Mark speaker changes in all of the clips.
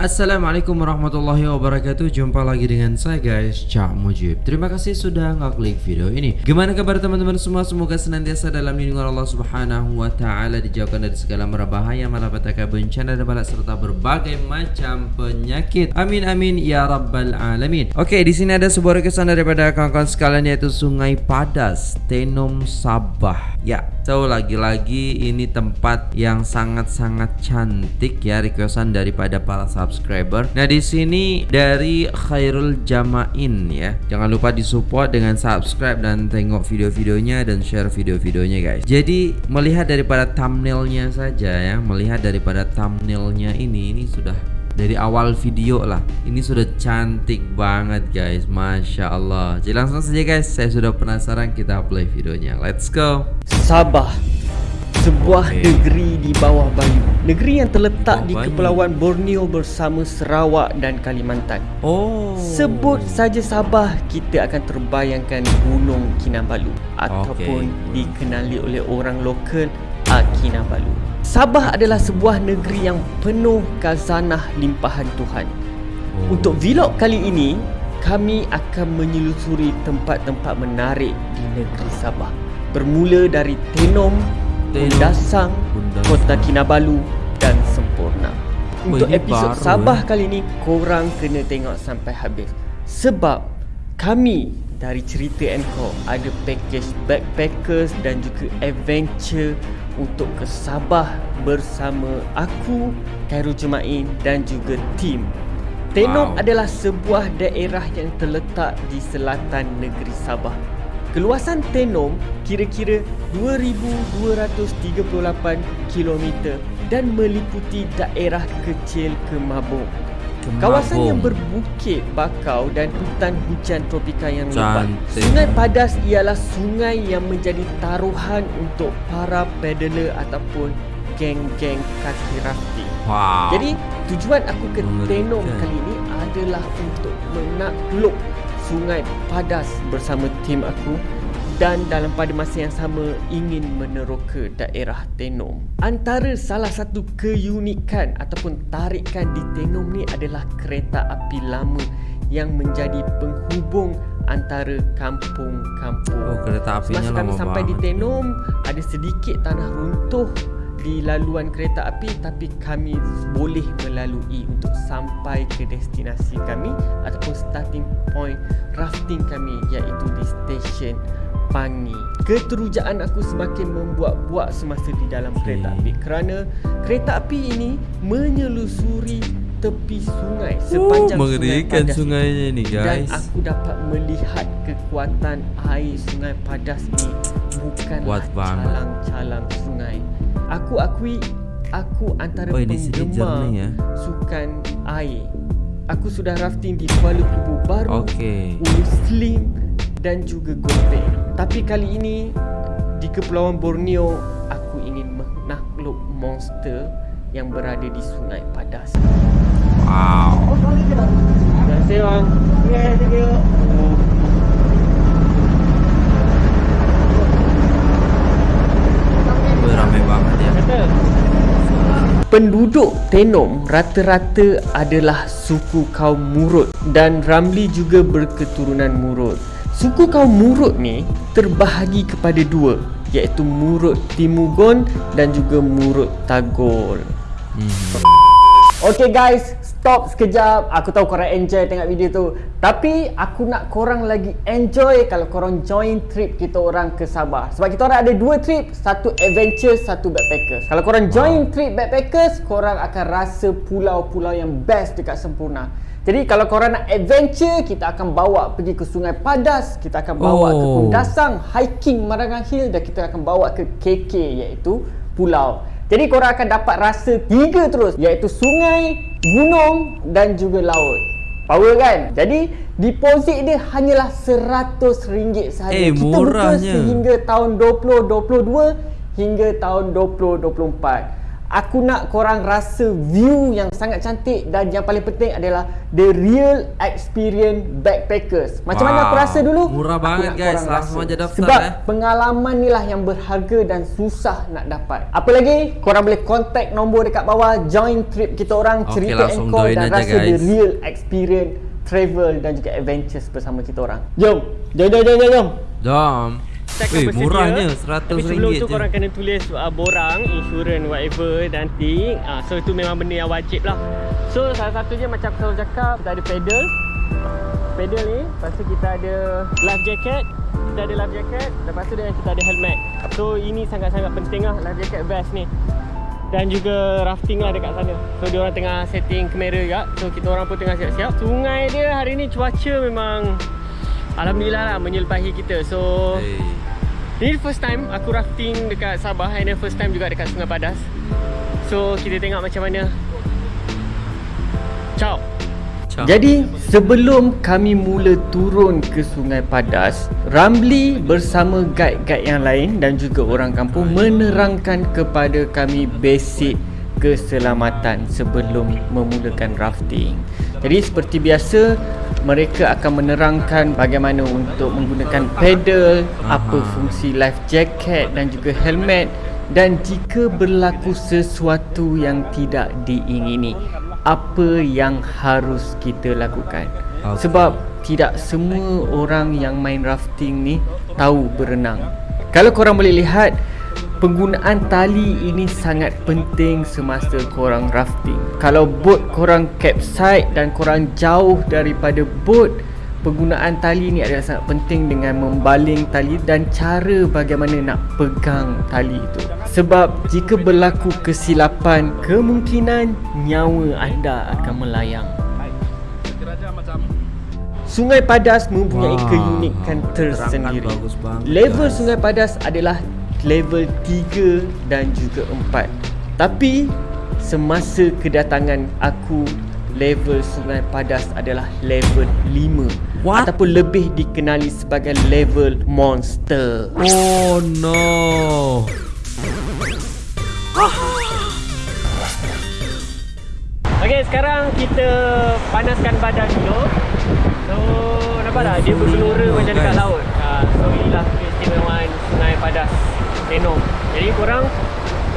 Speaker 1: Assalamualaikum warahmatullahi wabarakatuh. Jumpa lagi dengan saya guys Cak Mujib. Terima kasih sudah ngeklik video ini. Gimana kabar teman-teman semua? Semoga senantiasa dalam lindungan Allah subhanahu wa ta'ala Dijauhkan dari segala merbahaya Malapetaka bencana dan balak Serta berbagai macam penyakit. Amin amin ya rabbal alamin. Oke di sini ada sebuah requestan daripada kawan-kawan sekalian Yaitu Sungai Padas Tenom Sabah. Ya So lagi-lagi ini tempat yang sangat-sangat cantik ya Requestan daripada para subscriber. Nah, di sini dari Khairul Jamain ya. Jangan lupa disupport dengan subscribe dan tengok video-videonya dan share video-videonya guys. Jadi, melihat daripada thumbnailnya saja ya, melihat daripada thumbnailnya ini ini sudah dari awal video lah Ini sudah cantik banget guys Masya Allah Jadi langsung saja guys Saya sudah penasaran kita play videonya Let's go
Speaker 2: Sabah sebuah okay. negeri di bawah Bayu. Negeri yang terletak oh, di Kepulauan Borneo bersama Sarawak dan Kalimantan. Oh. Sebut saja Sabah, kita akan terbayangkan Gunung Kinabalu ataupun okay. dikenali oleh orang lokal Kinabalu. Sabah adalah sebuah negeri yang penuh khazanah limpahan Tuhan. Oh. Untuk vlog kali ini, kami akan menyelusuri tempat-tempat menarik di negeri Sabah. Bermula dari Tenom, Bundasang, Kota Kinabalu dan Sempurna. Untuk episod Sabah eh. kali ini, korang kena tengok sampai habis. Sebab kami dari cerita Encore ada package backpackers dan juga adventure untuk ke Sabah bersama aku, Khairul Jumain dan juga tim. Tenom wow. adalah sebuah daerah yang terletak di selatan negeri Sabah. Keluasan Tenom kira-kira 2238 km dan meliputi daerah kecil Kemabung. Kemabung. Kawasan yang berbukit bakau dan hutan hujan tropika yang lebat. Sungai Padas ialah sungai yang menjadi taruhan untuk para pedaler ataupun geng-geng kaki rafting. Wow. Jadi tujuan aku ke Tenom kali ini adalah untuk menakluk Sungai Padas bersama tim aku dan dalam pada masa yang sama ingin meneroka daerah Tenom. Antara salah satu keunikan ataupun tarikan di Tenom ni adalah kereta api lama yang menjadi penghubung antara kampung-kampung. Oh, kereta apinya Semasa kami sampai di Tenom, ada sedikit tanah runtuh di laluan kereta api tapi kami boleh melalui untuk sampai ke destinasi kami ataupun starting point rafting kami iaitu di stesen Pangi. Keterujaan aku semakin membuat-buat semasa di dalam kereta api kerana kereta api ini menyelusuri tepi sungai sepanjang uh, sungai Padas
Speaker 1: sungainya ni guys.
Speaker 2: Dan aku dapat melihat kekuatan air sungai Padas ni bukanlah calang-calang sungai. Aku akui aku antara oh, penggemar ya? sukan air. Aku sudah rafting di Kuala Lumpur baru, okay. Ulu Slim dan juga Gope. Tapi kali ini di Kepulauan Borneo aku ingin menakluk monster yang berada di Sungai Padas. Wow. Terima kasih bang. Yeah, thank you.
Speaker 1: Banget ya.
Speaker 2: Penduduk Tenom rata-rata adalah suku kaum Murut dan Ramli juga berketurunan Murut. Suku kaum Murut ni terbahagi kepada dua iaitu Murut Timugon dan juga Murut Tagol. Hmm. Okay guys, stop sekejap Aku tahu korang enjoy tengok video tu Tapi aku nak korang lagi enjoy Kalau korang join trip kita orang ke Sabah Sebab kita orang ada dua trip Satu adventure, satu backpackers Kalau korang join wow. trip backpackers Korang akan rasa pulau-pulau yang best dekat Sempurna jadi kalau korang nak adventure, kita akan bawa pergi ke Sungai Padas, kita akan bawa oh. ke Kundasang, hiking Marangang Hill dan kita akan bawa ke KK iaitu pulau. Jadi korang akan dapat rasa tiga terus iaitu sungai, gunung dan juga laut. Power kan? Jadi deposit dia hanyalah RM100 sahaja. Eh, Kita buka sehingga tahun 2022 hingga tahun 2024. Aku nak korang rasa view yang sangat cantik dan yang paling penting adalah the real experience backpackers. Macam wow. mana aku rasa dulu?
Speaker 1: Murah
Speaker 2: aku
Speaker 1: banget guys. Langsung aja daftar
Speaker 2: Sebab
Speaker 1: eh.
Speaker 2: pengalaman ni lah yang berharga dan susah nak dapat. Apa lagi? Korang boleh contact nombor dekat bawah, join trip kita orang,
Speaker 1: okay,
Speaker 2: cerita and call dan rasa
Speaker 1: guys.
Speaker 2: the real experience travel dan juga adventures bersama kita orang. Jom. Jom jom jom jom.
Speaker 1: Jom
Speaker 2: Weh,
Speaker 1: murahnya RM100
Speaker 2: Tapi sebelum tu korang kena tulis uh, borang, insurans, whatever dan thing uh, So itu memang benda yang wajib lah. So salah satunya macam aku selalu cakap Kita ada pedal. Pedal ni Lepas tu kita ada life jacket Kita ada life jacket Lepas tu kita ada helmet. So ini sangat-sangat penting lah Life jacket vest ni. Dan juga rafting lah dekat sana. So dia orang tengah setting kamera juga. So kita orang pun tengah siap-siap. Sungai dia hari ni cuaca memang Alhamdulillah lah menyelpahi kita. So hey. Ini first time aku rafting dekat Sabah And then first time juga dekat Sungai Padas. So kita tengok macam mana. Ciao. Jadi sebelum kami mula turun ke Sungai Padas Ramli bersama guide-guide yang lain dan juga orang kampung Menerangkan kepada kami basic keselamatan sebelum memulakan rafting Jadi seperti biasa mereka akan menerangkan bagaimana untuk menggunakan pedal, apa fungsi life jacket dan juga helmet dan jika berlaku sesuatu yang tidak diingini, apa yang harus kita lakukan. Okay. Sebab tidak semua orang yang main rafting ni tahu berenang. Kalau korang boleh lihat penggunaan tali ini sangat penting semasa korang rafting. Kalau boat korang capsize dan korang jauh daripada boat, penggunaan tali ini adalah sangat penting dengan membaling tali dan cara bagaimana nak pegang tali itu. Sebab jika berlaku kesilapan, kemungkinan nyawa anda akan melayang. Sungai Padas mempunyai wow, keunikan tersendiri. Level Sungai Padas adalah level 3 dan juga 4 Tapi semasa kedatangan aku level Sungai Padas adalah level 5 What? Ataupun lebih dikenali sebagai level monster.
Speaker 1: Oh no.
Speaker 2: Okay sekarang kita panaskan badan dulu. So nampak tak? Dia bergelora macam dekat laut. Uh, So inilah keistimewaan Sungai Padas Tenom Jadi korang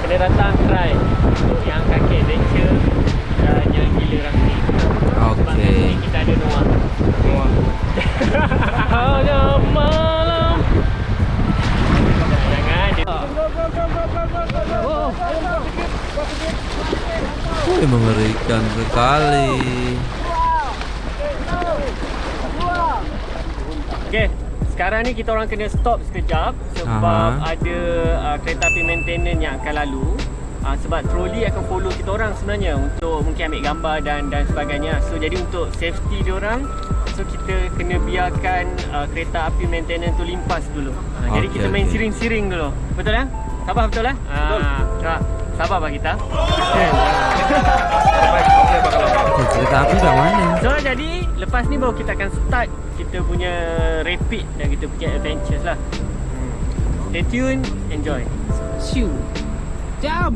Speaker 2: Kena datang try Untuk yang kaki adventure Dan yang gila rafting
Speaker 1: Okay
Speaker 2: kita ada Noah. Noah. Hanya malam. Jangan
Speaker 1: Wih mengerikan sekali.
Speaker 2: Okay sekarang ni kita orang kena stop sekejap sebab Aha. ada uh, kereta api maintenance yang akan lalu. Uh, sebab troli akan follow kita orang sebenarnya untuk mungkin ambil gambar dan dan sebagainya. So jadi untuk safety dia orang so kita kena biarkan uh, kereta api maintenance tu limpas dulu. Uh, okay, jadi kita main okay. siring-siring dulu. Betul ya? Sabar betul ya? Betul. Uh, sabar pak kita.
Speaker 1: Kereta api kat mana?
Speaker 2: So jadi lepas ni baru kita akan start kita punya rapid dan kita punya adventures lah hmm. Stay tune, enjoy Shoo Jump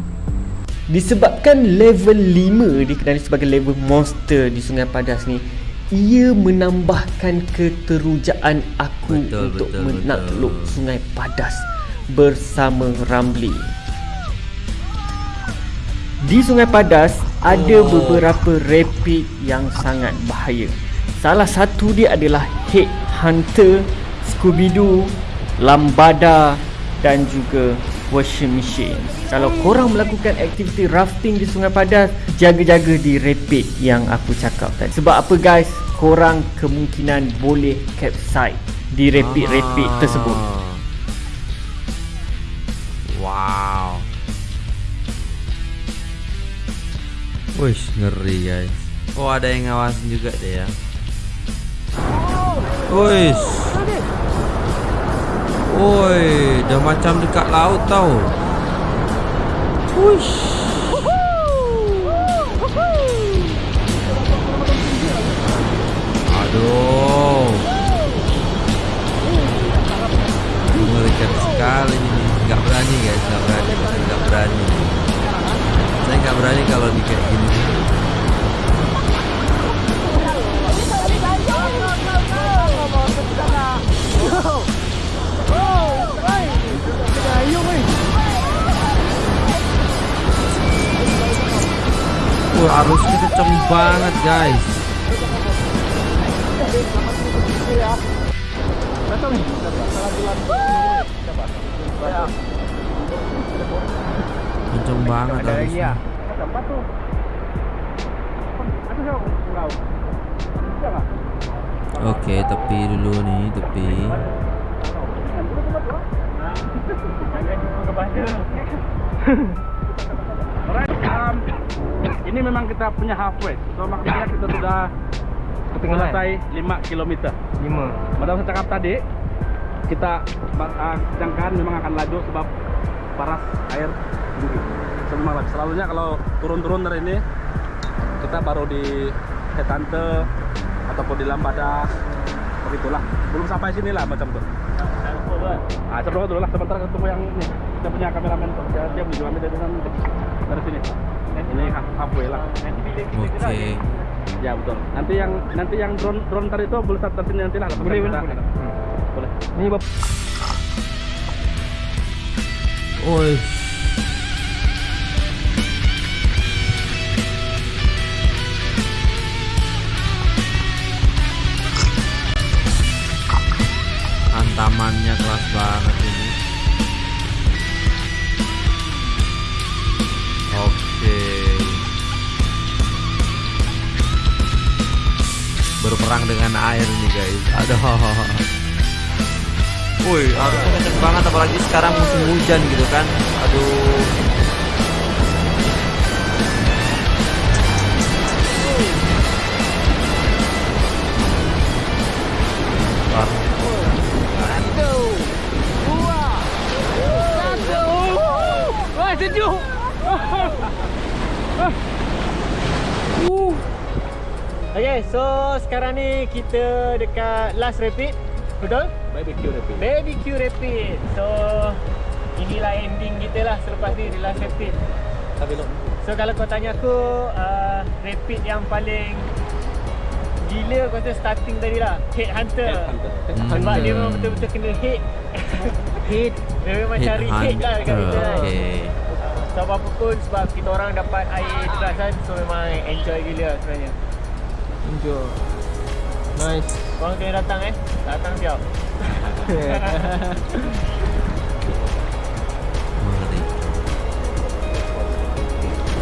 Speaker 2: Disebabkan level 5 dikenali sebagai level monster di Sungai Padas ni Ia menambahkan keterujaan aku betul, untuk betul, menakluk betul. Sungai Padas bersama Ramli Di Sungai Padas ada oh. beberapa rapid yang sangat bahaya Salah satu dia adalah Head Hunter, Scooby-Doo, Lambada dan juga Washing Machine. Kalau korang melakukan aktiviti rafting di Sungai Padas, jaga-jaga di rapid yang aku cakap tadi. Sebab apa guys? Korang kemungkinan boleh capsize di rapid-rapid ah. tersebut.
Speaker 1: Wow. Wish ngeri guys. Oh ada yang ngawasin juga deh ya. Woi. Woi, dah macam dekat laut tau. Wush. Aduh. Kenceng banget, guys. Kenceng banget arusnya. Oke, tepi dulu nih, tepi.
Speaker 3: Um, ini memang kita punya halfway. So maksudnya kita sudah selesai 5 km. 5. Pada saya cakap tadi, kita uh, jangkaan memang akan laju sebab paras air tinggi. So, memang selalunya kalau turun-turun dari ini kita baru di Hetante ataupun di Lambada begitulah. Belum sampai sini lah macam tuh. Ah, coba dulu lah sebentar ketemu yang ini. Kita punya kameramen tuh. Dia, kami dari dari sini. Ini halfway lah.
Speaker 1: Oke.
Speaker 3: Ya betul. Nanti yang nanti yang drone drone tadi itu boleh start sini nanti lah.
Speaker 2: Boleh,
Speaker 3: kita,
Speaker 2: boleh.
Speaker 3: Hmm. Boleh.
Speaker 2: Ni bap
Speaker 1: Oi. Hantamannya keras banget Berperang dengan air nih guys. Aduh. Woi, harusnya kenceng banget apalagi sekarang musim hujan gitu kan. Aduh. Wah,
Speaker 2: sejuk. Okay, so sekarang ni kita dekat last rapid. Betul?
Speaker 3: Barbecue tapi.
Speaker 2: BBQ rapid. So inilah ending kita lah selepas ni di last rapid.
Speaker 3: Tapi lo.
Speaker 2: So kalau kau tanya aku uh, rapid yang paling gila kau rasa starting tadi lah Headhunter.
Speaker 3: Headhunter.
Speaker 2: Sebab dia
Speaker 1: Hmm.
Speaker 2: memang betul-betul kena hit. hit. Dia memang cari hit lah dekat kita
Speaker 1: Headhunter.
Speaker 2: kan.
Speaker 1: Okey.
Speaker 2: So apa pun sebab kita orang dapat air deras kan So memang enjoy gila lah sebenarnya
Speaker 4: Enjoy. Nice.
Speaker 2: Korang kena datang eh Datang siap
Speaker 1: Mengerti.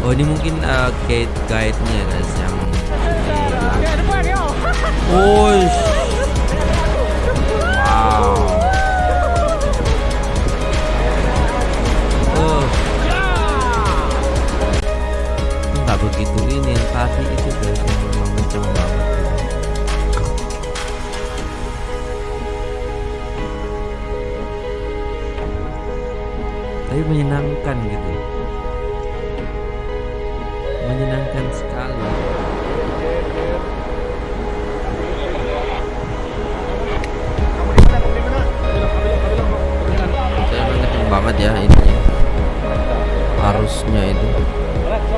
Speaker 1: Oh ini mungkin uh, guide guide-nya guys yang
Speaker 2: Ya depan yo
Speaker 1: Oh Wow Oh Nggak begitu ini yang menyenangkan gitu. Menyenangkan sekali. Saya kenceng banget ya ininya. Arusnya itu.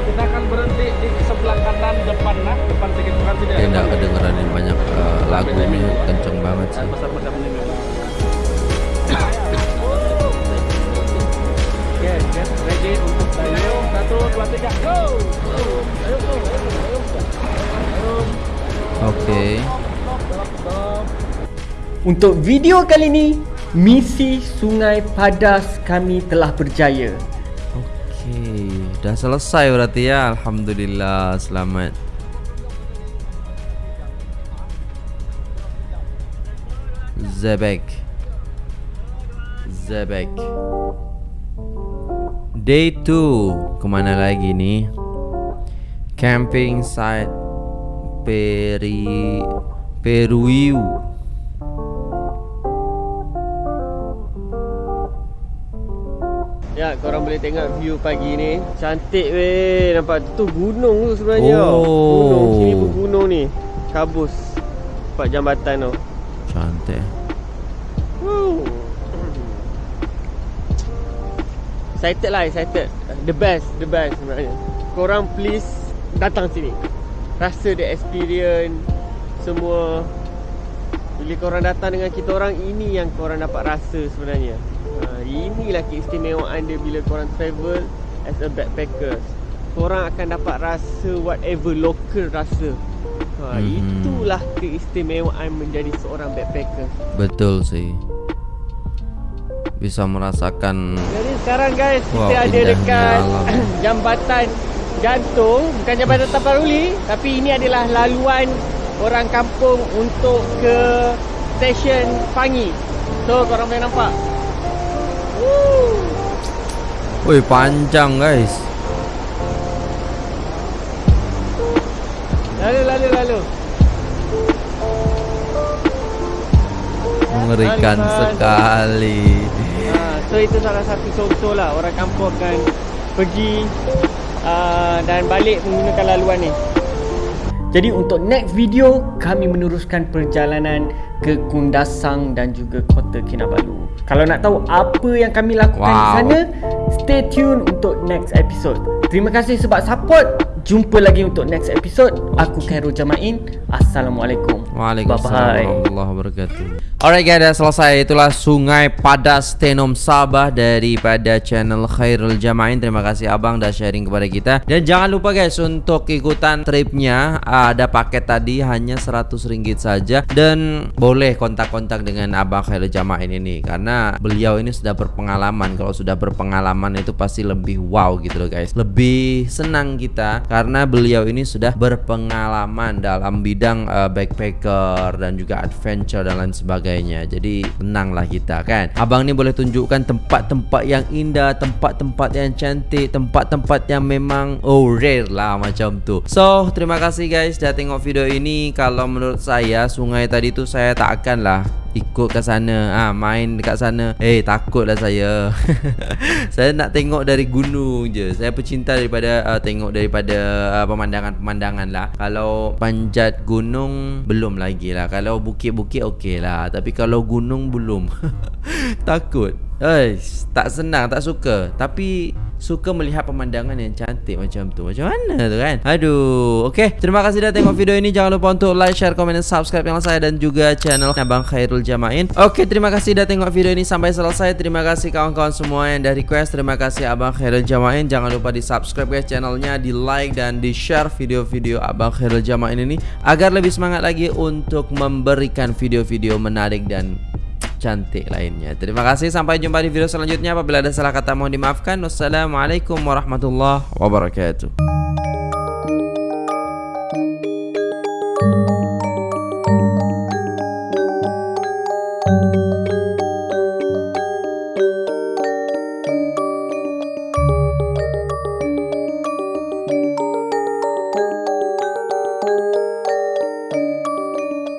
Speaker 3: Kita akan berhenti di sebelah kanan depan nah, depan sedikit bukan tidak.
Speaker 1: Kayak nggak kedengeran ini banyak eh, lagunya kenceng banget sih
Speaker 3: go! Ayo, ayo.
Speaker 1: Oke
Speaker 2: Untuk video kali ini Misi Sungai Padas kami telah berjaya.
Speaker 1: Oke Udah selesai berarti ya? Alhamdulillah. Selamat. Zebek. Zebek Day 2 Kemana lagi nih Camping site Peri Peruiu.
Speaker 2: Ya, korang boleh tengok view pagi ni. Cantik weh. Nampak tu gunung tu sebenarnya.
Speaker 1: Oh.
Speaker 2: Gunung, sini pun gunung ni. Kabus. Nampak jambatan tu.
Speaker 1: Cantik
Speaker 2: Excited lah, excited The best, the best sebenarnya korang please datang sini. Rasa the experience semua bila korang datang dengan kita orang ini yang korang dapat rasa sebenarnya. Ha, inilah keistimewaan dia bila korang travel as a backpacker. Korang akan dapat rasa whatever local rasa. Ha, hmm. itulah keistimewaan menjadi seorang backpacker.
Speaker 1: Betul sih. Bisa merasakan
Speaker 2: Jadi sekarang guys wow, kita ada dekat jambatan gantung bukan jambatan Taparuli tapi ini adalah laluan orang kampung untuk ke stesen Pangi. So korang boleh nampak.
Speaker 1: Woi panjang guys.
Speaker 2: Lalu lalu lalu.
Speaker 1: Mengerikan sekali.
Speaker 2: So itu salah satu contoh lah orang kampung akan pergi uh, dan balik menggunakan laluan ni. Jadi untuk next video kami meneruskan perjalanan ke Kundasang dan juga Kota Kinabalu. Kalau nak tahu apa yang kami lakukan wow. di sana, stay tune untuk next episode. Terima kasih sebab support. Jumpa lagi untuk next episode. Aku Khairul Jamain. Assalamualaikum.
Speaker 1: Waalaikumsalam warahmatullahi wabarakatuh. Alright guys, dah selesai. Itulah Sungai Padas Tenom Sabah daripada channel Khairul Jamain. Terima kasih abang dah sharing kepada kita. Dan jangan lupa guys untuk ikutan tripnya. Ada paket tadi hanya RM100 saja dan boleh kontak-kontak dengan abang Khairul Jamain ini karena beliau ini sudah berpengalaman. Kalau sudah berpengalaman itu pasti lebih wow gitu loh guys. Lebih senang kita karena beliau ini sudah berpengalaman dalam bidang uh, backpacker dan juga adventure dan lain sebagainya. Jadi tenanglah kita kan. Abang ni boleh tunjukkan tempat-tempat yang indah, tempat-tempat yang cantik, tempat-tempat yang memang oh rare lah macam tu. So, terima kasih guys dah tengok video ini. Kalau menurut saya sungai tadi tu saya tak akan lah ikut ke sana. Ah ha, main dekat sana. Eh hey, takutlah saya. Saya nak tengok dari gunung je. Saya pecinta daripada uh, tengok daripada uh, pemandangan-pemandangan lah. Kalau panjat gunung belum lagi lah. Kalau bukit-bukit okey lah. Tapi kalau gunung belum. Takut eh tak senang tak suka tapi suka melihat pemandangan yang cantik macam tu. Macam mana tu kan? Aduh. Okey, terima kasih dah tengok video ini. Jangan lupa untuk like, share, komen dan subscribe channel saya dan juga channel Abang Khairul Jamain. Okey, terima kasih dah tengok video ini sampai selesai. Terima kasih kawan-kawan semua yang dah request. Terima kasih Abang Khairul Jamain. Jangan lupa di subscribe guys channelnya, di like dan di share video-video Abang Khairul Jamain ini agar lebih semangat lagi untuk memberikan video-video menarik dan cantik lainnya. Terima kasih sampai jumpa di video selanjutnya. Apabila ada salah kata mohon dimaafkan. Wassalamualaikum warahmatullahi wabarakatuh.